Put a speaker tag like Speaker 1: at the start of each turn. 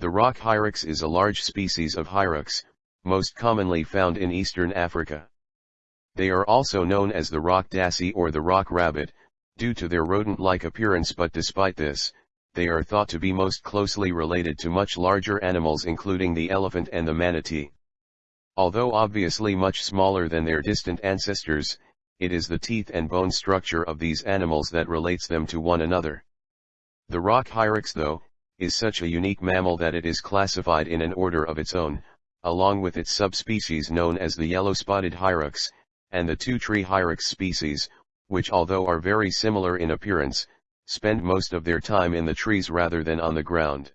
Speaker 1: The rock hyrax is a large species of hyrax, most commonly found in eastern Africa. They are also known as the rock dassie or the rock rabbit, due to their rodent-like appearance but despite this, they are thought to be most closely related to much larger animals including the elephant and the manatee. Although obviously much smaller than their distant ancestors, it is the teeth and bone structure of these animals that relates them to one another. The rock hyrax though, is such a unique mammal that it is classified in an order of its own, along with its subspecies known as the yellow-spotted hyrax, and the two tree hyrax species, which although are very similar in appearance, spend most of their time in the trees rather than on the ground.